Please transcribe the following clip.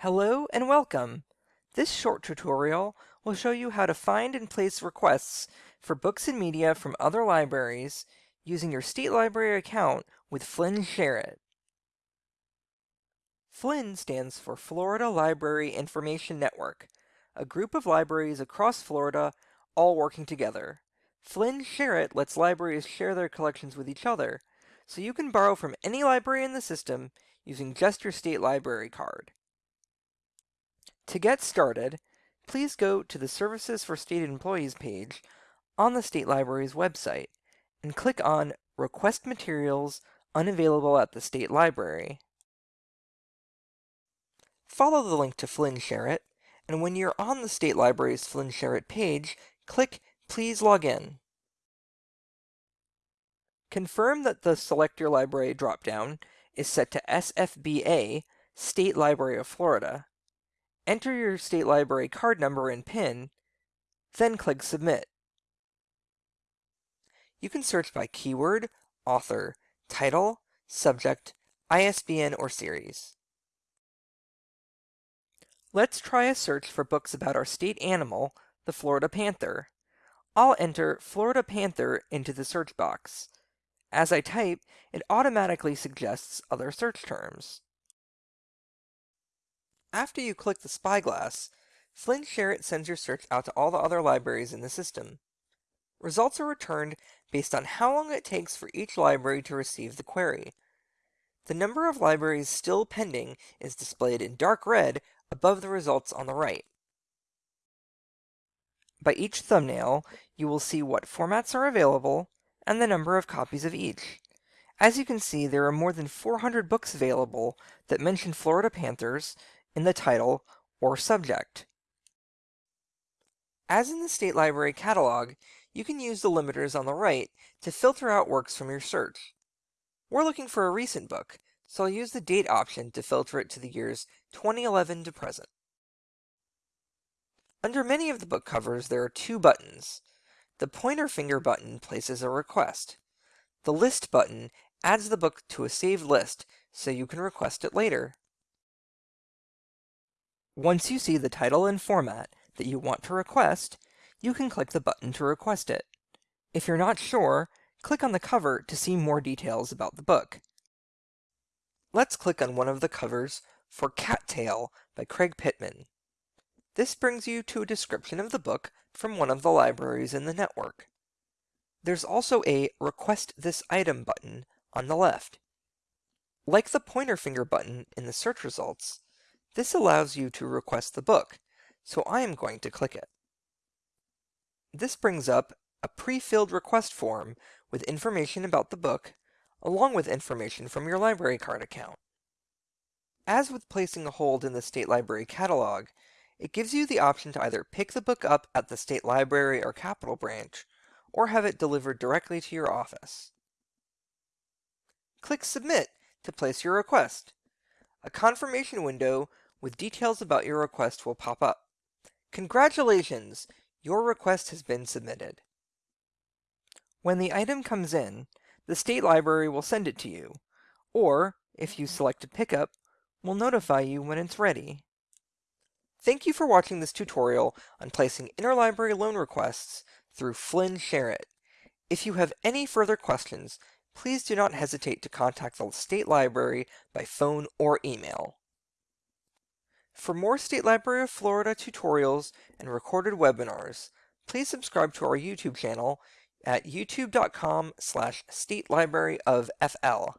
Hello and welcome! This short tutorial will show you how to find and place requests for books and media from other libraries using your State Library account with FLIN SHAREit. FLIN stands for Florida Library Information Network, a group of libraries across Florida all working together. FLIN SHAREit lets libraries share their collections with each other, so you can borrow from any library in the system using just your state library card. To get started, please go to the Services for State Employees page on the State Library's website and click on Request Materials Unavailable at the State Library. Follow the link to FLIN SHAREit, and when you're on the State Library's FLIN SHAREit page, click Please log in. Confirm that the Select Your Library dropdown is set to SFBA, State Library of Florida, Enter your state library card number and PIN, then click Submit. You can search by keyword, author, title, subject, ISBN, or series. Let's try a search for books about our state animal, the Florida panther. I'll enter Florida panther into the search box. As I type, it automatically suggests other search terms. After you click the spyglass, FLIN SHAREit sends your search out to all the other libraries in the system. Results are returned based on how long it takes for each library to receive the query. The number of libraries still pending is displayed in dark red above the results on the right. By each thumbnail, you will see what formats are available and the number of copies of each. As you can see, there are more than 400 books available that mention Florida Panthers, in the title or subject. As in the State Library catalog, you can use the limiters on the right to filter out works from your search. We're looking for a recent book, so I'll use the date option to filter it to the years 2011 to present. Under many of the book covers, there are two buttons. The pointer finger button places a request. The list button adds the book to a saved list so you can request it later. Once you see the title and format that you want to request, you can click the button to request it. If you're not sure, click on the cover to see more details about the book. Let's click on one of the covers for Cat Tale by Craig Pittman. This brings you to a description of the book from one of the libraries in the network. There's also a Request This Item button on the left. Like the pointer finger button in the search results, this allows you to request the book, so I am going to click it. This brings up a pre-filled request form with information about the book, along with information from your library card account. As with placing a hold in the State Library catalog, it gives you the option to either pick the book up at the State Library or Capital Branch, or have it delivered directly to your office. Click Submit to place your request. A confirmation window with details about your request will pop up. Congratulations! Your request has been submitted. When the item comes in, the State Library will send it to you, or, if you select a pickup, will notify you when it's ready. Thank you for watching this tutorial on placing interlibrary loan requests through FLIN SHAREit. If you have any further questions, please do not hesitate to contact the State Library by phone or email. For more State Library of Florida tutorials and recorded webinars, please subscribe to our YouTube channel at youtube.com slash statelibraryofFL.